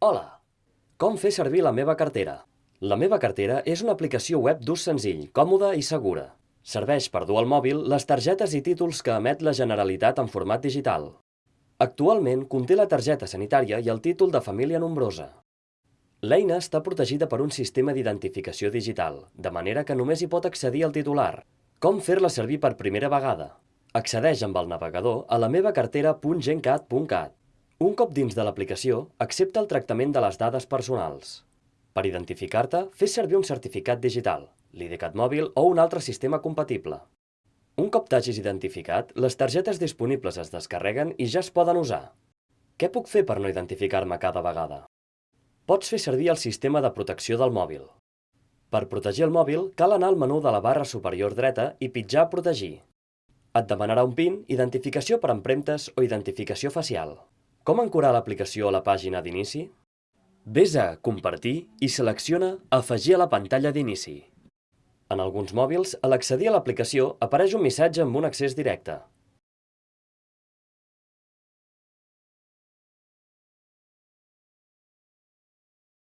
Hola! Com fer servir la meva cartera? La meva cartera és una aplicació web d'ús senzill, còmoda i segura. Serveix per dur al mòbil les targetes i títols que emet la Generalitat en format digital. Actualment conté la targeta sanitària i el títol de família nombrosa. L'eina està protegida per un sistema d'identificació digital, de manera que només hi pot accedir el titular. Com fer-la servir per primera vegada? Accedeix amb el navegador a la meva cartera.gencat.cat. Un cop dins de l'aplicació, accepta el tractament de les dades personals. Per identificar-te, fes servir un certificat digital, l'IDCAT mòbil o un altre sistema compatible. Un cop t'hagis identificat, les targetes disponibles es descarreguen i ja es poden usar. Què puc fer per no identificar-me cada vegada? Pots fer servir el sistema de protecció del mòbil. Per protegir el mòbil, cal anar al menú de la barra superior dreta i pitjar Protegir. Et demanarà un PIN, identificació per empremtes o identificació facial. Com ancorar l'aplicació a la pàgina d'inici? Ves a Compartir i selecciona Afegir a la pantalla d'inici. En alguns mòbils, a l'accedir a l'aplicació, apareix un missatge amb un accés directe.